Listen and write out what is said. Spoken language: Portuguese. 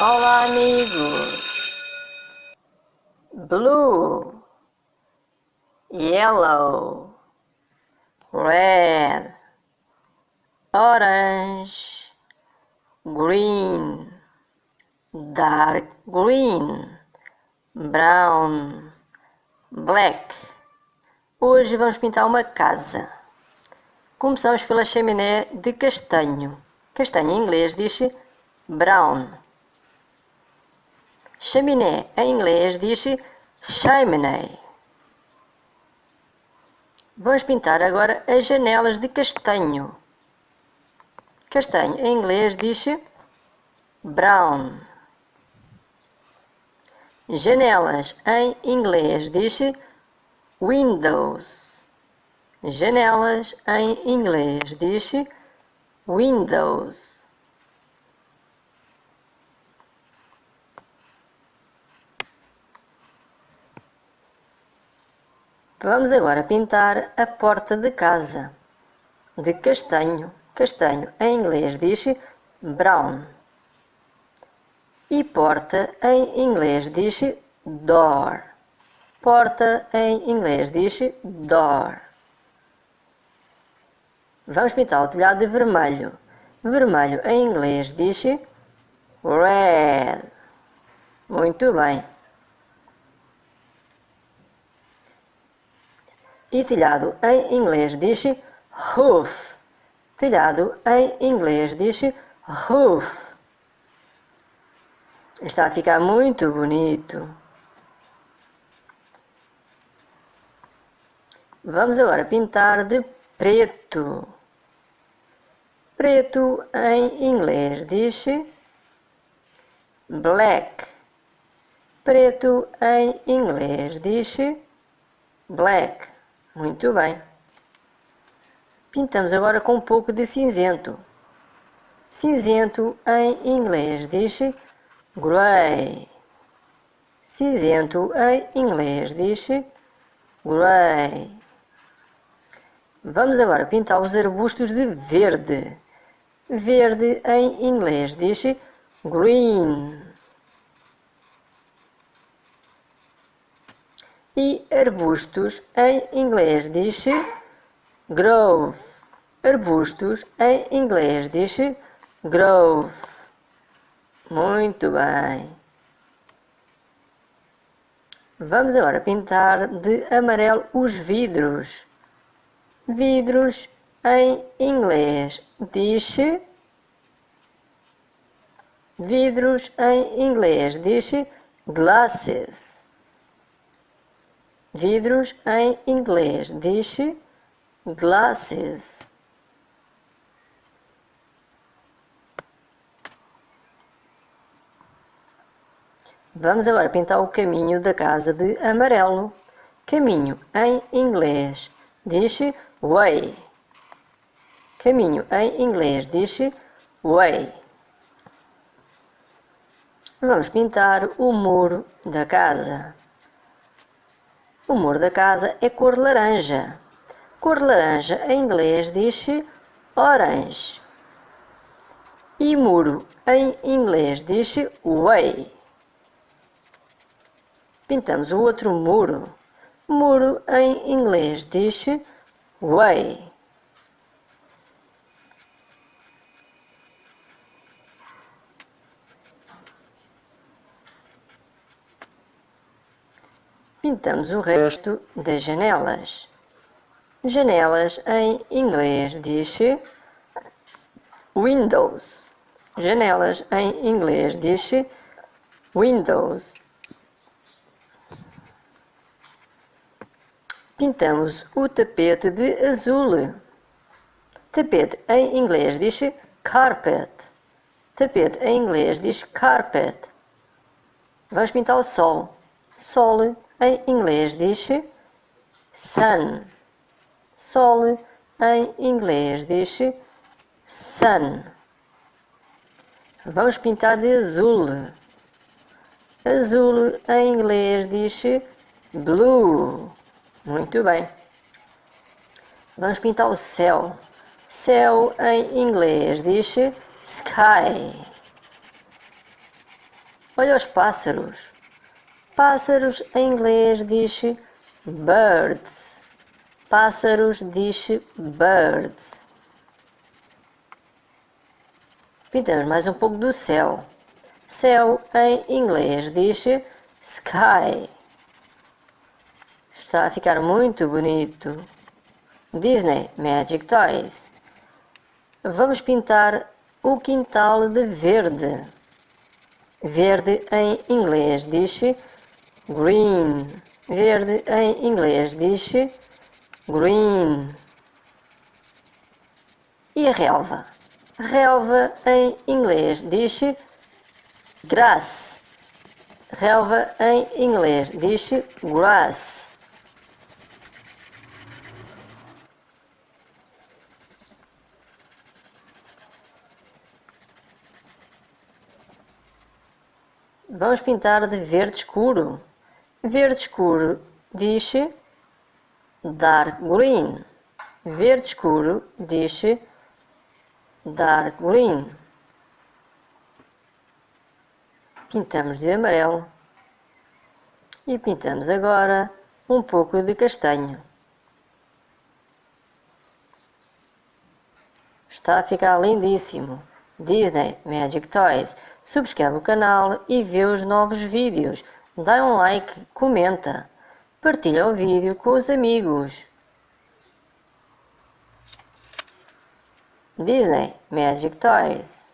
Olá, amigos. Blue, yellow, red, orange, green, dark green, brown, black. Hoje vamos pintar uma casa. Começamos pela chaminé de castanho. Castanho em inglês diz brown. Chaminé em inglês diz chimney. Vamos pintar agora as janelas de castanho. Castanho em inglês diz brown. Janelas em inglês diz windows. Janelas em inglês diz windows. Vamos agora pintar a porta de casa de castanho. Castanho em inglês diz brown. E porta em inglês diz door. Porta em inglês diz door. Vamos pintar o telhado de vermelho. Vermelho em inglês diz red. Muito bem. E telhado em inglês diz roof. Telhado em inglês diz roof. Está a ficar muito bonito. Vamos agora pintar de preto. Preto em inglês diz black. Preto em inglês diz black. Muito bem. Pintamos agora com um pouco de cinzento. Cinzento em inglês diz grey. Cinzento em inglês diz grey. Vamos agora pintar os arbustos de verde. Verde em inglês diz green. E arbustos em inglês diz grove. Arbustos em inglês diz grove. Muito bem. Vamos agora pintar de amarelo os vidros. Vidros em inglês diz vidros em inglês diz glasses. Vidros em inglês diz glasses. Vamos agora pintar o caminho da casa de amarelo. Caminho em inglês diz way. Caminho em inglês diz way. Vamos pintar o muro da casa. O muro da casa é cor laranja. Cor laranja em inglês diz orange. E muro em inglês diz way. Pintamos o outro muro. Muro em inglês diz way. Pintamos o resto das janelas. Janelas em inglês diz windows. Janelas em inglês diz windows. Pintamos o tapete de azul. Tapete em inglês diz carpet. Tapete em inglês diz carpet. Vamos pintar o sol. Sol em inglês diz sun. Sol em inglês diz sun. Vamos pintar de azul. Azul em inglês diz blue. Muito bem. Vamos pintar o céu. Céu em inglês diz sky. Olha os pássaros. Pássaros em inglês diz birds. Pássaros diz birds. Pintamos mais um pouco do céu. Céu em inglês diz sky. Está a ficar muito bonito. Disney Magic Toys. Vamos pintar o quintal de verde. Verde em inglês diz green. Verde em inglês diz green. E a relva? Relva em inglês diz grass. Relva em inglês diz grass. Vamos pintar de verde escuro. Verde escuro diz dark green. Verde escuro diz dark green. Pintamos de amarelo. E pintamos agora um pouco de castanho. Está a ficar lindíssimo. Disney Magic Toys. Subscreve o canal e vê os novos vídeos. Dá um like, comenta. Partilha o vídeo com os amigos. Disney Magic Toys